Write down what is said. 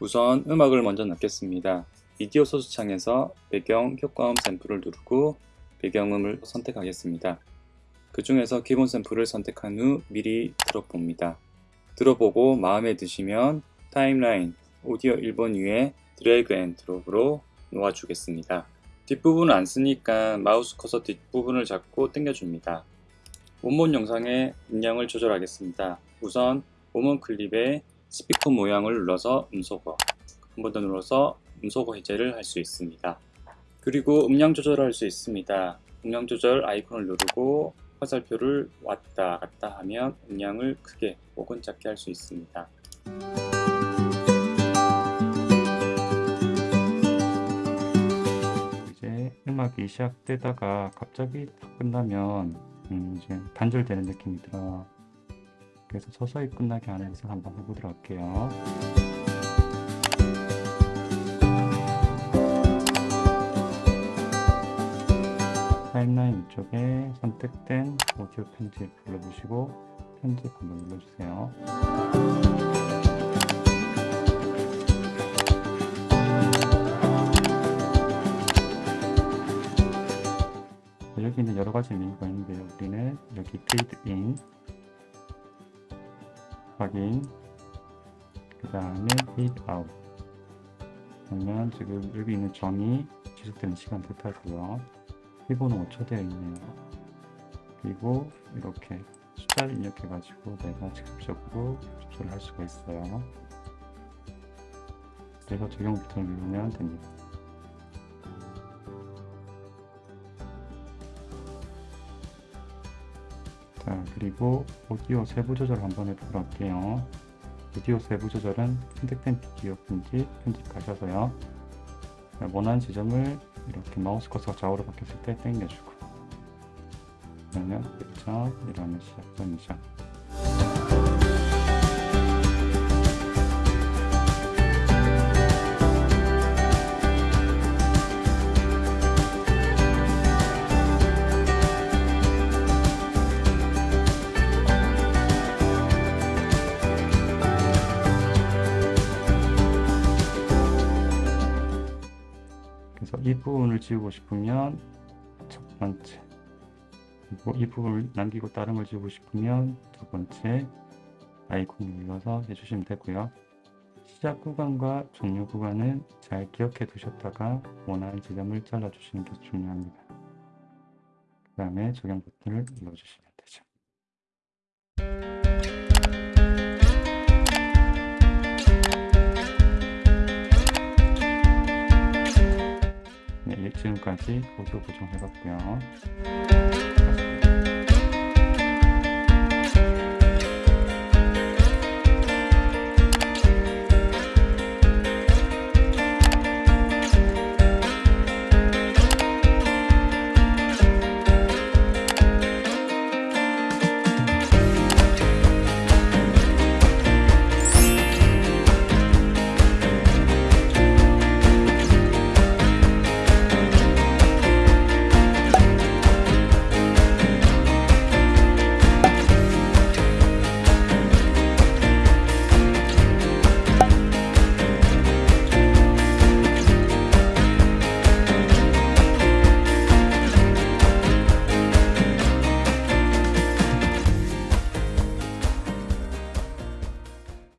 우선 음악을 먼저 넣겠습니다. 미디어 소스 창에서 배경 효과음 샘플을 누르고 배경음을 선택하겠습니다. 그 중에서 기본 샘플을 선택한 후 미리 들어봅니다. 들어보고 마음에 드시면 타임라인 오디오 1번 위에 drag and drop으로 놓아주겠습니다. 뒷부분을 안 쓰니까 마우스 커서 뒷부분을 잡고 당겨줍니다. 원본 영상의 음량을 조절하겠습니다. 우선 원본 클립에 스피커 모양을 눌러서 음소거 한 번 더 눌러서 음소거 해제를 할 수 있습니다. 그리고 음량 조절을 할 수 있습니다. 음량 조절 아이콘을 누르고 화살표를 왔다 갔다 하면 음량을 크게 혹은 작게 할 수 있습니다. 이제 음악이 시작되다가 갑자기 딱 끝나면 음 이제 단절되는 느낌이 들어요. 그래서 서서히 끝나게 하는 것을 한번 해보도록 할게요. 타임라인 위쪽에 선택된 오디오 편집 눌러보시고 편집 한번 눌러주세요. 여기는 여러 가지 메뉴가 있는데요. 우리는 여기 페이드 인 확인 그 다음에 페이드 아웃 그러면 지금 여기 있는 점이 지속되는 시간 뜻하고요. 기본은 5초 되어 있네요. 그리고 이렇게 숫자를 입력해 가지고 내가 직접적으로 조절을 할 수가 있어요. 그래서 적용 버튼을 누르면 됩니다. 자 그리고 오디오 세부 조절 한번 해보도록 할게요. 오디오 세부 조절은 선택된 비디오 편집 편집하셔서요. 원하는 지점을 이렇게 마우스 커서가 좌우로 바뀌었을 때 당겨주고 그러면 1점 이러면 시작 점이죠. 그래서 이 부분을 지우고 싶으면 첫 번째 그리고 이 부분을 남기고 다른 걸 지우고 싶으면 두 번째 아이콘을 눌러서 해주시면 되고요. 시작 구간과 종료 구간은 잘 기억해 두셨다가 원하는 지점을 잘라 주시는 게 중요합니다. 그 다음에 적용 버튼을 눌러주시면 지금까지 오디오 보정해봤고요.